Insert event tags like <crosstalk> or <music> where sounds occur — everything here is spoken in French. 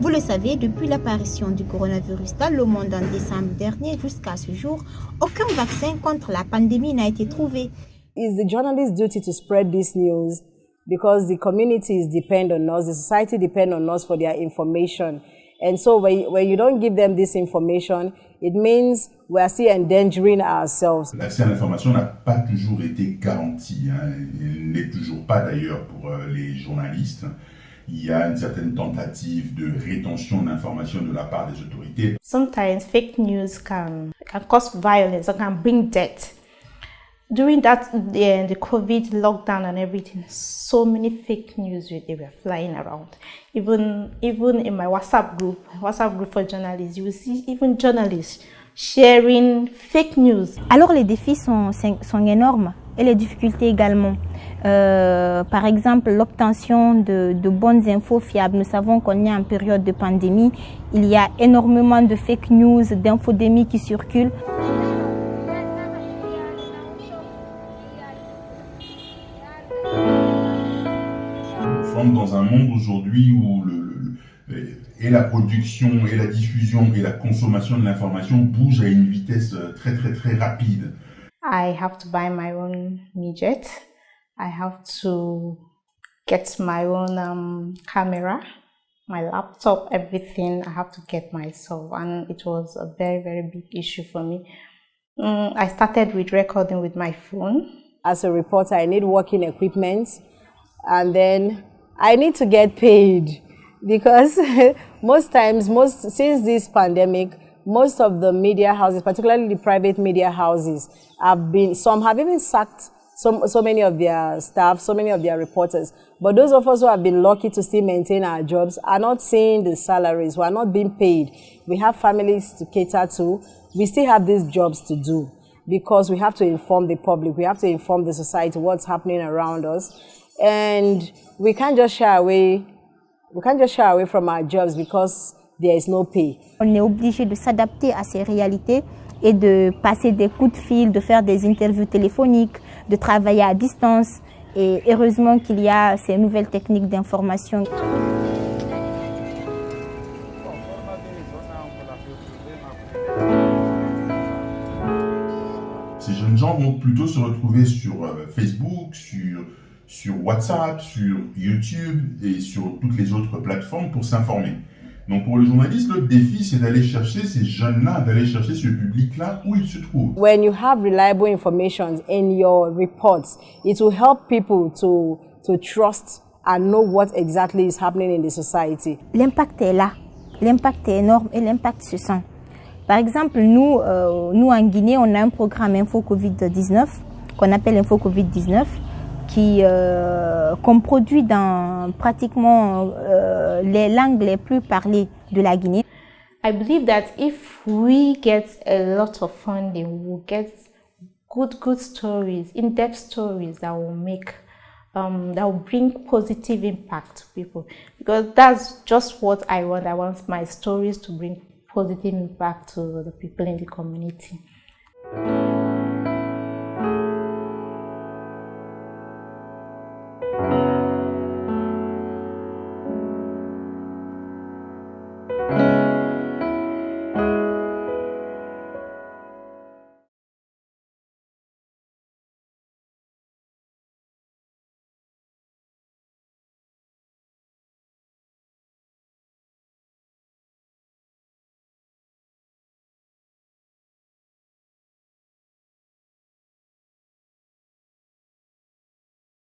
Vous le savez, depuis l'apparition du coronavirus dans le monde en décembre dernier jusqu'à ce jour, aucun vaccin contre la pandémie n'a été trouvé. It's the journalist's duty to spread this news? Because the communities depend on us, the society depend on us for their information. And so when, when you don't give them this information, it means we are still endangering ourselves. L'accès à l'information n'a pas toujours été garanti. Hein. Il n'est toujours pas d'ailleurs pour euh, les journalistes. Il y a une certaine tentative de rétention d'informations de la part des autorités. Sometimes fake news can, can cause violence or can bring death. during that the, the covid lockdown and everything so many fake news they were flying around even even in my whatsapp group whatsapp group for journalists you will see even journalists sharing fake news alors les défis sont, sont énormes et les difficultés également. Euh, par exemple l'obtention de, bonnes infos fiables. Nous savons qu'on est en période de pandémie. Il y a énormément de fake news d'infodémie qui circulent. Dans un monde aujourd'hui où le, et la production, et la diffusion, et la consommation de l'information bougent à une vitesse euh, très très très rapide. I have to buy my own midget. I have to get my own um, camera, my laptop, everything I have to get myself. And it was a very, very big issue for me. Mm, I started with recording with my phone. As a reporter, I need working equipment. And then I need to get paid because <laughs> most times, most since this pandemic, most of the media houses, particularly the private media houses, have been, some have even sacked so, so many of their staff, so many of their reporters. But those of us who have been lucky to still maintain our jobs are not seeing the salaries. We are not being paid. We have families to cater to. We still have these jobs to do because we have to inform the public. We have to inform the society what's happening around us. And we can't just shy away, we can't just shy away from our jobs because there is no pay. On est obligé de s'adapter à ces réalités et de passer des coups de fil, de faire des interviews téléphoniques, de travailler à distance. Et heureusement qu'il y a ces nouvelles techniques d'information. Ces jeunes gens vont plutôt se retrouver sur euh, Facebook, sur sur WhatsApp, sur YouTube et sur toutes les autres plateformes pour s'informer. Donc pour le journaliste, le défi, c'est d'aller chercher ces jeunes-là, d'aller chercher ce public-là où ils se trouvent. When you have reliable information in your reports, it will help people to, to trust and know what exactly is happening in the society. L'impact est là, l'impact est énorme et l'impact se sent. Par exemple, nous, euh, nous en Guinée, on a un programme Info Covid-19 qu'on appelle Info Covid-19 qui euh, qu'on produit dans pratiquement les langues les plus parlées de la Guinée. I believe that if we get a lot of funding, we'll get good, good stories, in-depth stories that will make, um, that will bring positive impact to people. Because that's just what I want. I want my stories to bring positive impact to the people in the community.